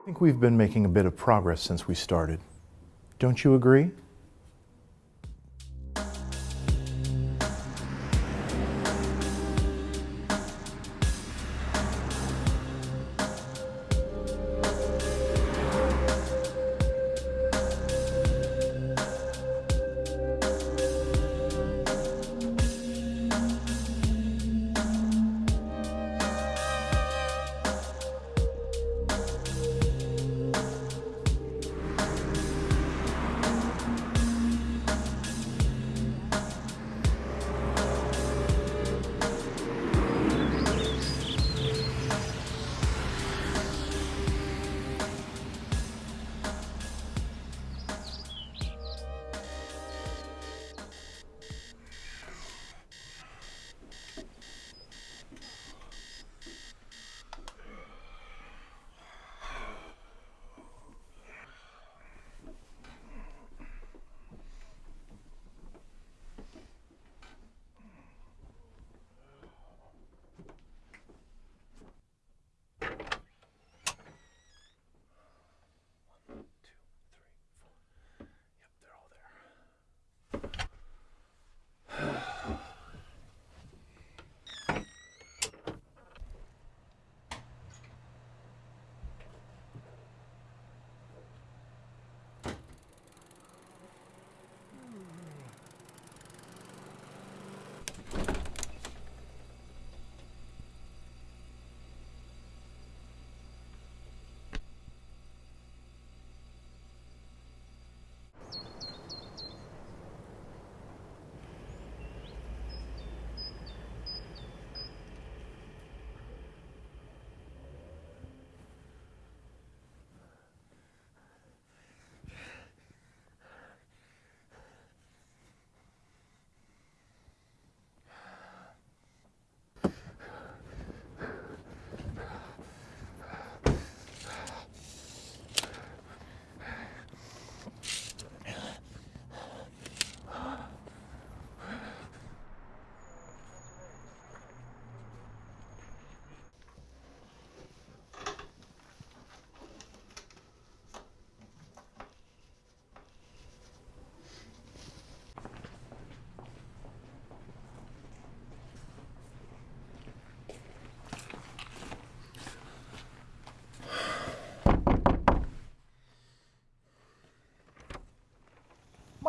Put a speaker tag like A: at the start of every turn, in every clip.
A: I think we've been making a bit of progress since we started. Don't you agree?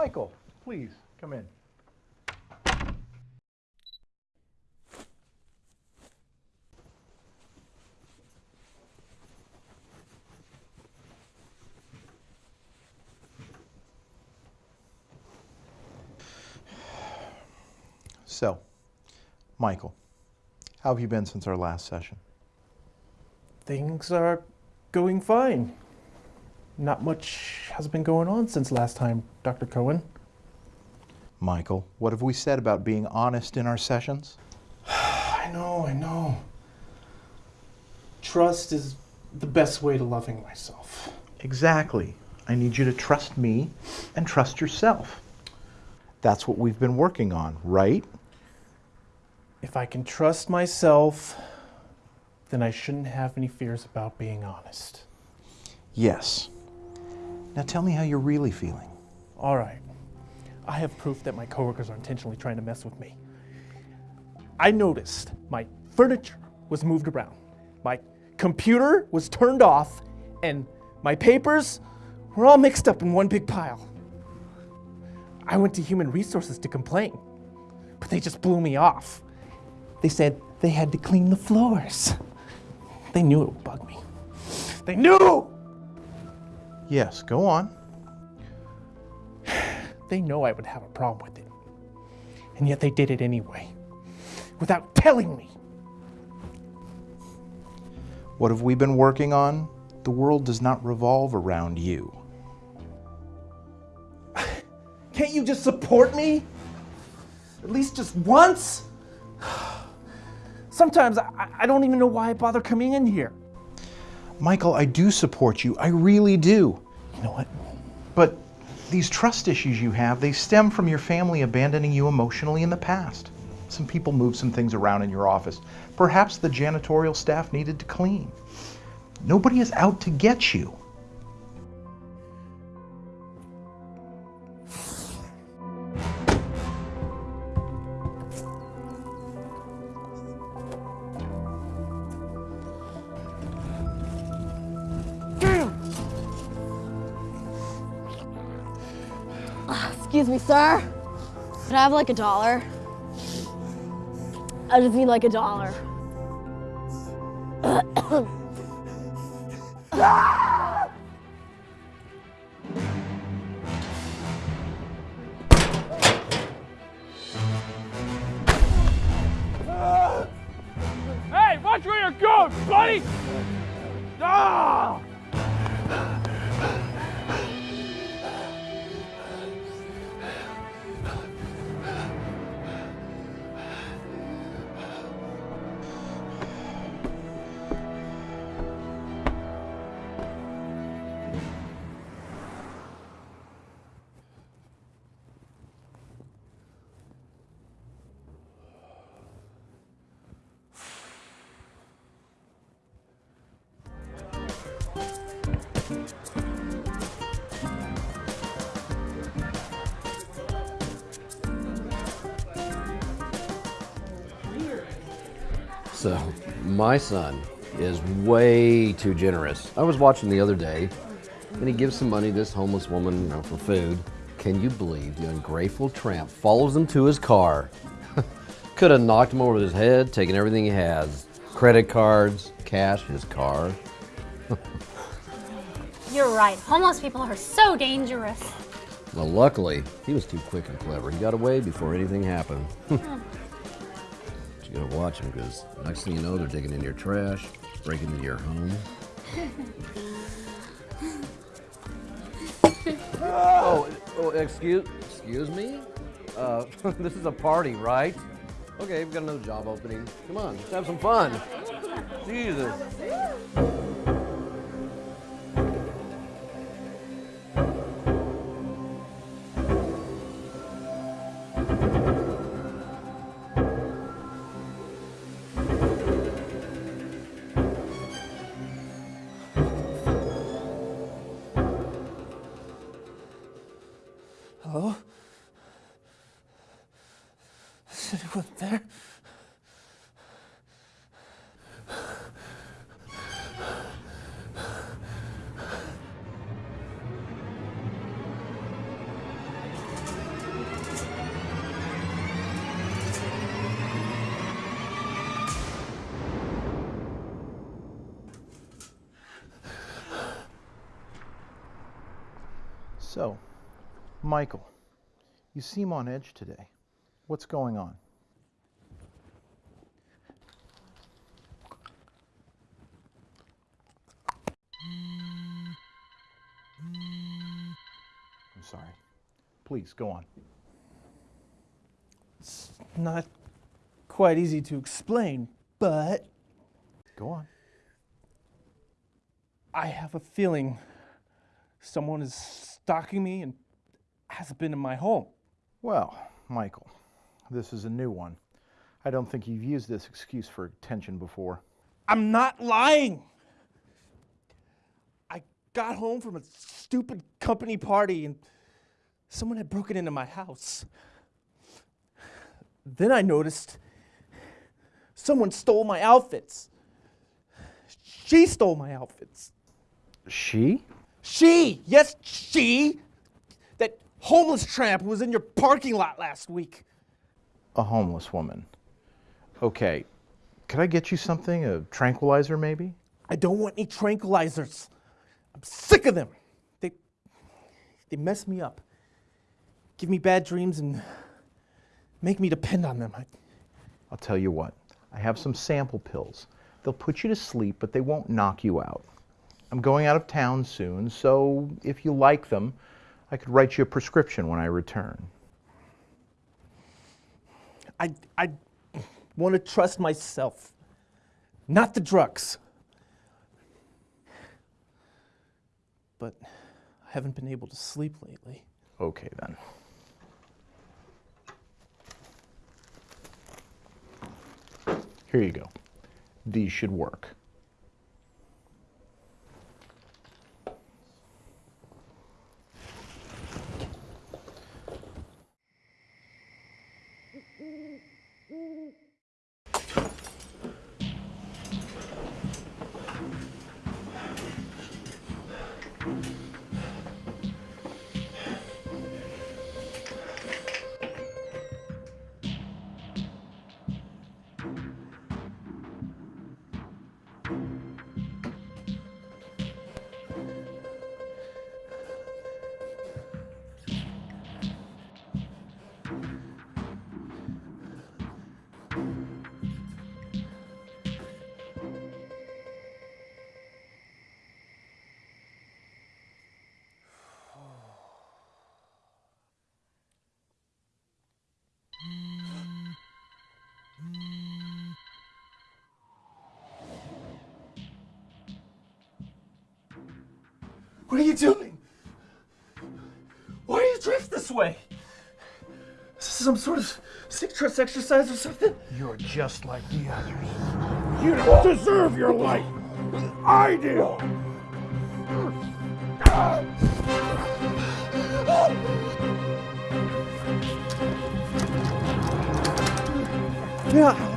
A: Michael, please, come in. So, Michael, how have you been since our last session?
B: Things are going fine. Not much has been going on since last time, Dr. Cohen.
A: Michael, what have we said about being honest in our sessions?
B: I know, I know. Trust is the best way to loving myself.
A: Exactly. I need you to trust me and trust yourself. That's what we've been working on, right?
B: If I can trust myself, then I shouldn't have any fears about being honest.
A: Yes. Now tell me how you're really feeling.
B: All right. I have proof that my coworkers are intentionally trying to mess with me. I noticed my furniture was moved around, my computer was turned off, and my papers were all mixed up in one big pile. I went to human resources to complain, but they just blew me off. They said they had to clean the floors. They knew it would bug me. They knew!
A: Yes, go on.
B: They know I would have a problem with it. And yet they did it anyway, without telling me.
A: What have we been working on? The world does not revolve around you.
B: Can't you just support me? At least just once? Sometimes I, I don't even know why I bother coming in here.
A: Michael, I do support you. I really do.
B: You know what?
A: But these trust issues you have, they stem from your family abandoning you emotionally in the past. Some people moved some things around in your office. Perhaps the janitorial staff needed to clean. Nobody is out to get you.
C: Sir. Could I have like a dollar? I just need like a dollar.
D: Hey, watch where you're going, buddy! Ah!
E: So, my son is way too generous. I was watching the other day, and he gives some money to this homeless woman you know, for food. Can you believe the ungrateful tramp follows him to his car? Could have knocked him over his head, taken everything he has credit cards, cash, his car.
F: You're right. Homeless people are so dangerous.
E: Well, luckily, he was too quick and clever. He got away before anything happened. Hmm. You gotta watch him because next thing you know, they're digging in your trash, breaking into your home. oh, oh, excuse, excuse me? Uh, this is a party, right? Okay, we've got another job opening. Come on, let's have some fun. Jesus.
B: Anyone there?
A: So, Michael, you seem on edge today. What's going on? Please, go on.
B: It's not quite easy to explain, but
A: Go on.
B: I have a feeling someone is stalking me and has been in my home.
A: Well, Michael, this is a new one. I don't think you've used this excuse for attention before.
B: I'm not lying. I got home from a stupid company party and someone had broken into my house. Then I noticed someone stole my outfits. She stole my outfits.
A: She?
B: She, yes, she, that homeless tramp who was in your parking lot last week.
A: A homeless woman. Okay. Could I get you something? A tranquilizer, maybe?
B: I don't want any tranquilizers. I'm sick of them. They, they mess me up, give me bad dreams, and make me depend on them. I,
A: I'll tell you what. I have some sample pills. They'll put you to sleep, but they won't knock you out. I'm going out of town soon, so if you like them, I could write you a prescription when I return.
B: I, I want to trust myself, not the drugs. But I haven't been able to sleep lately.
A: Okay, then. Here you go. These should work.
B: What are you doing? Why do you drift this way? Is this some sort of sick trust exercise or something?
A: You're just like the others.
D: You don't deserve your life. I do. This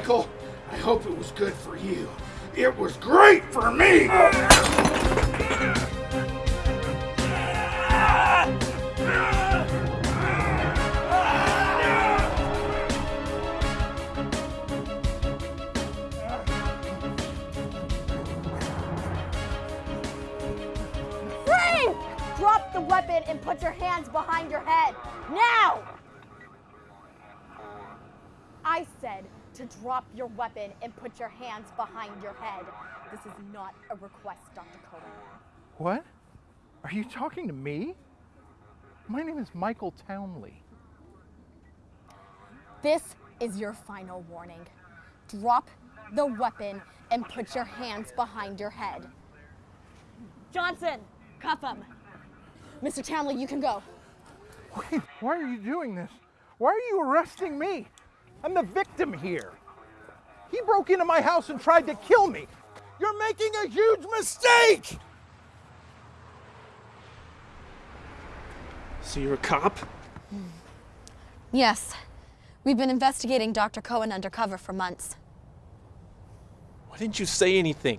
D: Michael. I hope it was good for you. It was great for me.
C: Drop the weapon and put your hands behind your head. Now! I said to drop your weapon and put your hands behind your head. This is not a request, Dr. Cohen.
A: What? Are you talking to me? My name is Michael Townley.
C: This is your final warning. Drop the weapon and put your hands behind your head. Johnson, cuff him. Mr. Townley, you can go.
A: Wait, why are you doing this? Why are you arresting me? I'm the victim here. He broke into my house and tried to kill me. You're making a huge mistake!
B: So you're a cop?
C: Yes, we've been investigating Dr. Cohen undercover for months.
B: Why didn't you say anything?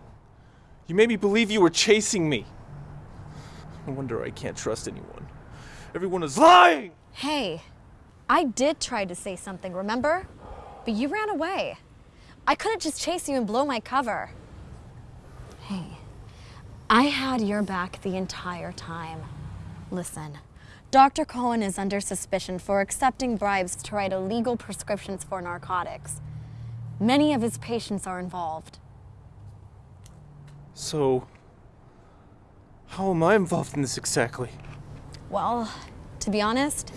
B: You made me believe you were chasing me. No wonder I can't trust anyone. Everyone is lying!
C: Hey, I did try to say something, remember? But you ran away. I couldn't just chase you and blow my cover. Hey, I had your back the entire time. Listen, Dr. Cohen is under suspicion for accepting bribes to write illegal prescriptions for narcotics. Many of his patients are involved.
B: So, how am I involved in this exactly?
C: Well, to be honest,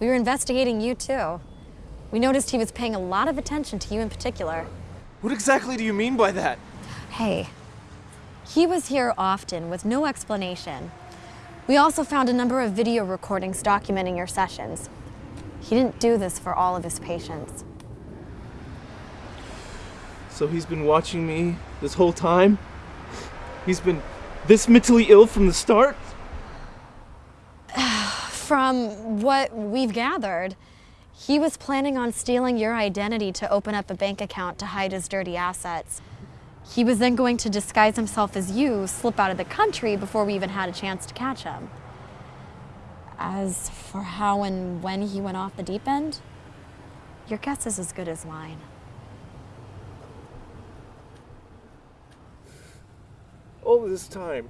C: we were investigating you too. We noticed he was paying a lot of attention to you in particular.
B: What exactly do you mean by that?
C: Hey, he was here often with no explanation. We also found a number of video recordings documenting your sessions. He didn't do this for all of his patients.
B: So he's been watching me this whole time? He's been this mentally ill from the start?
C: From what we've gathered, he was planning on stealing your identity to open up a bank account to hide his dirty assets. He was then going to disguise himself as you, slip out of the country before we even had a chance to catch him. As for how and when he went off the deep end, your guess is as good as mine.
B: All this time,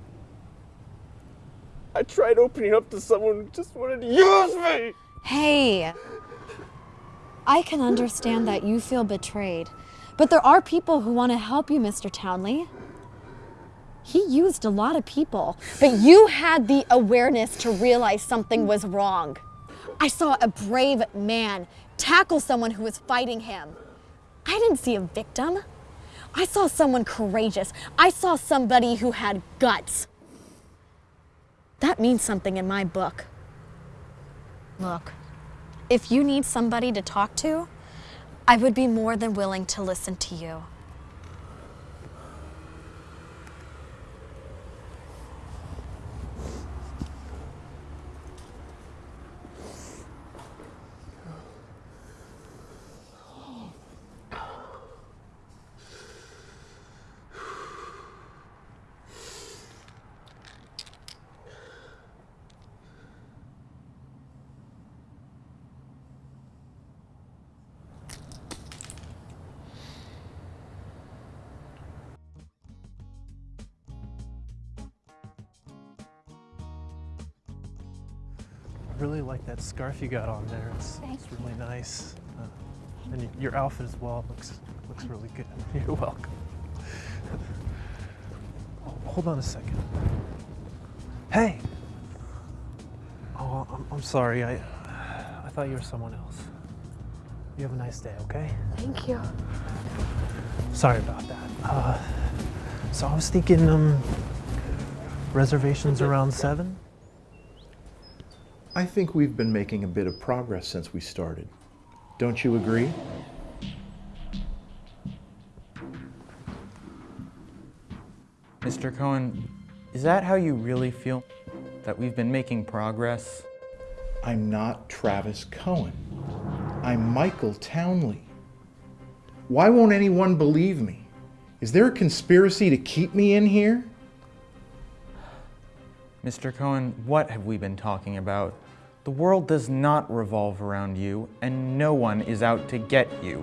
B: I tried opening up to someone who just wanted to use me!
C: Hey, I can understand that you feel betrayed, but there are people who want to help you, Mr. Townley. He used a lot of people, but you had the awareness to realize something was wrong. I saw a brave man tackle someone who was fighting him. I didn't see a victim. I saw someone courageous. I saw somebody who had guts. That means something in my book. Look, if you need somebody to talk to, I would be more than willing to listen to you.
B: Really like that scarf you got on there. It's, it's really nice. Uh, and your outfit as well looks looks really good. You're welcome. Oh, Hold on a second. Hey. Oh, I'm, I'm sorry. I I thought you were someone else. You have a nice day, okay?
C: Thank you.
B: Sorry about that. Uh, so I was thinking, um, reservations around seven.
A: I think we've been making a bit of progress since we started. Don't you agree?
G: Mr. Cohen, is that how you really feel? That we've been making progress?
A: I'm not Travis Cohen. I'm Michael Townley. Why won't anyone believe me? Is there a conspiracy to keep me in here?
G: Mr. Cohen, what have we been talking about? The world does not revolve around you, and no one is out to get you.